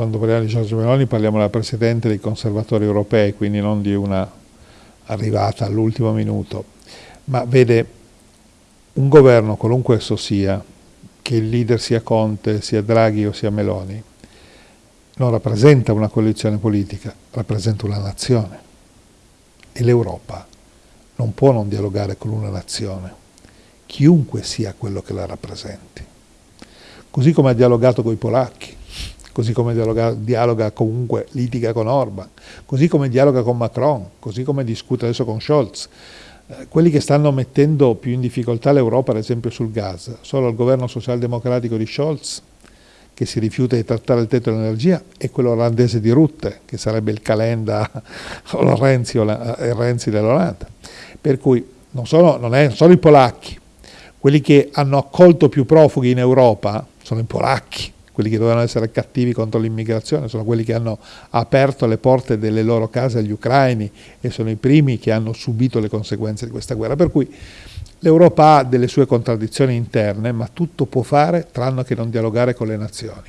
quando parliamo di Giorgio Meloni parliamo della Presidente dei conservatori europei, quindi non di una arrivata all'ultimo minuto, ma vede un governo, qualunque esso sia, che il leader sia Conte, sia Draghi o sia Meloni, non rappresenta una coalizione politica, rappresenta una nazione. E l'Europa non può non dialogare con una nazione, chiunque sia quello che la rappresenti. Così come ha dialogato con i polacchi, così come dialoga, dialoga comunque, litiga con Orban, così come dialoga con Macron, così come discute adesso con Scholz. Eh, quelli che stanno mettendo più in difficoltà l'Europa, ad esempio sul gas, sono il governo socialdemocratico di Scholz, che si rifiuta di trattare il tetto dell'energia, e quello olandese di Rutte, che sarebbe il Calenda o Renzi, la, il Renzi dell'Olanda. Per cui non sono, non è, sono i polacchi, quelli che hanno accolto più profughi in Europa sono i polacchi, quelli che dovevano essere cattivi contro l'immigrazione, sono quelli che hanno aperto le porte delle loro case agli ucraini e sono i primi che hanno subito le conseguenze di questa guerra. Per cui l'Europa ha delle sue contraddizioni interne, ma tutto può fare tranne che non dialogare con le nazioni.